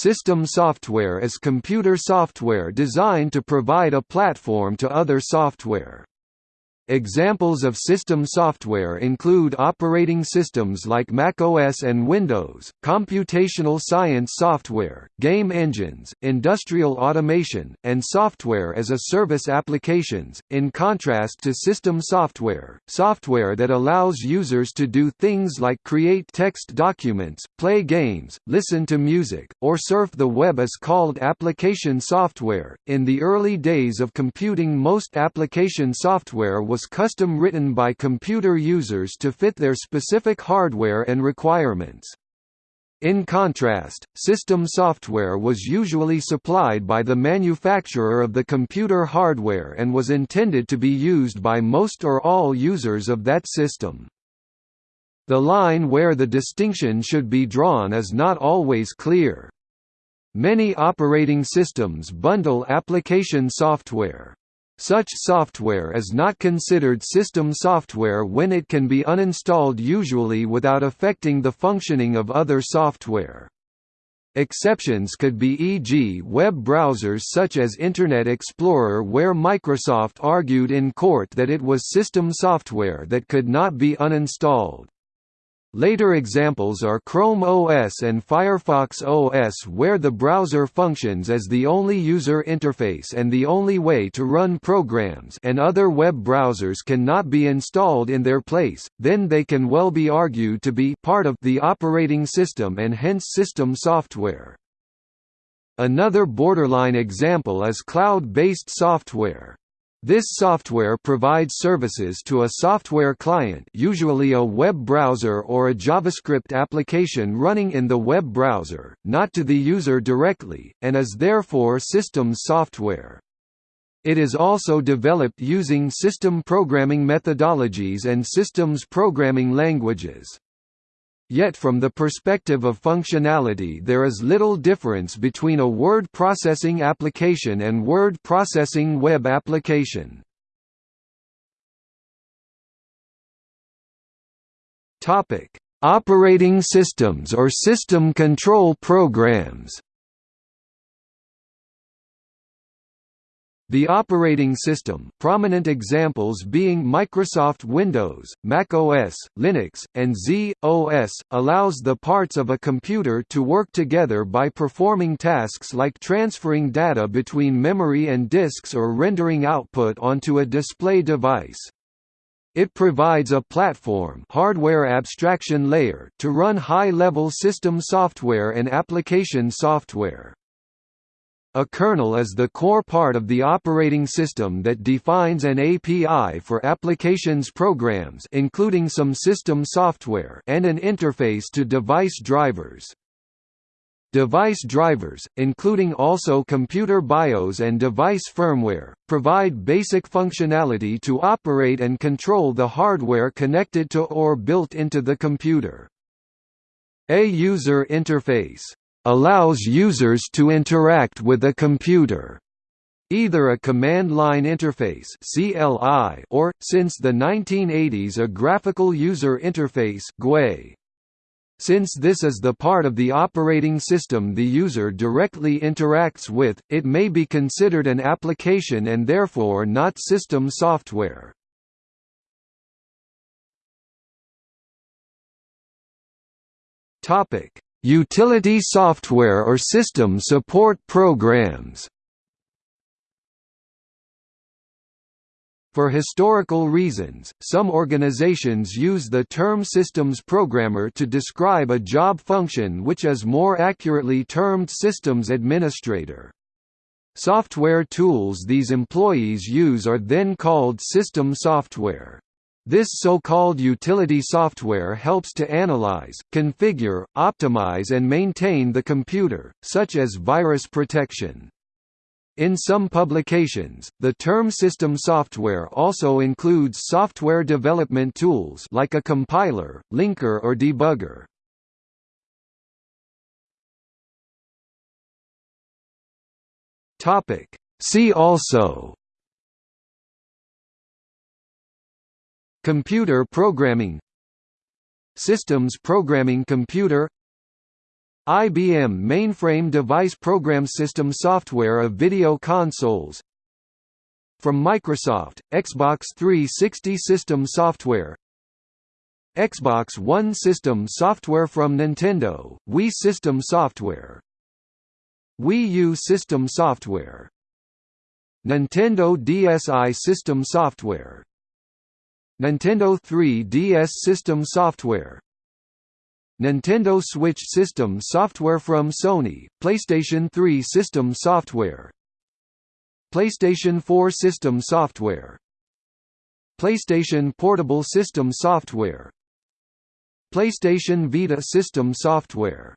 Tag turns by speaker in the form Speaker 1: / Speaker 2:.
Speaker 1: System software is computer software designed to provide a platform to other software. Examples of system software include operating systems like macOS and Windows, computational science software, game engines, industrial automation, and software as a service applications, in contrast to system software, software that allows users to do things like create text documents, play games, listen to music, or surf the web is called application software. In the early days of computing most application software was was custom written by computer users to fit their specific hardware and requirements. In contrast, system software was usually supplied by the manufacturer of the computer hardware and was intended to be used by most or all users of that system. The line where the distinction should be drawn is not always clear. Many operating systems bundle application software. Such software is not considered system software when it can be uninstalled usually without affecting the functioning of other software. Exceptions could be e.g. web browsers such as Internet Explorer where Microsoft argued in court that it was system software that could not be uninstalled. Later examples are Chrome OS and Firefox OS where the browser functions as the only user interface and the only way to run programs and other web browsers cannot be installed in their place, then they can well be argued to be part of the operating system and hence system software. Another borderline example is cloud-based software. This software provides services to a software client usually a web browser or a JavaScript application running in the web browser, not to the user directly, and is therefore system software. It is also developed using system programming methodologies and systems programming languages. Yet from the perspective of functionality there is little difference between a word processing application and word processing web application. Operating systems or system control programs The operating system prominent examples being Microsoft Windows, Mac OS, Linux, and z/OS, allows the parts of a computer to work together by performing tasks like transferring data between memory and disks or rendering output onto a display device. It provides a platform hardware abstraction layer to run high-level system software and application software. A kernel is the core part of the operating system that defines an API for applications programs including some system software and an interface to device drivers. Device drivers, including also computer BIOS and device firmware, provide basic functionality to operate and control the hardware connected to or built into the computer. A user interface allows users to interact with a computer either a command line interface CLI or since the 1980s a graphical user interface GUI. Since this is the part of the operating system the user directly interacts with, it may be considered an application and therefore not system software. Utility software or system support programs For historical reasons, some organizations use the term systems programmer to describe a job function which is more accurately termed systems administrator. Software tools these employees use are then called system software. This so-called utility software helps to analyze, configure, optimize and maintain the computer, such as virus protection. In some publications, the term system software also includes software development tools like a compiler, linker or debugger. See also Computer programming. Systems programming computer. IBM mainframe device program system software of video consoles. From Microsoft, Xbox 360 system software. Xbox One system software from Nintendo, Wii system software. Wii U system software. Nintendo DSi system software Nintendo 3DS system software. Nintendo Switch system software from Sony, PlayStation 3 system software. PlayStation 4 system software. PlayStation Portable system software. PlayStation Vita system software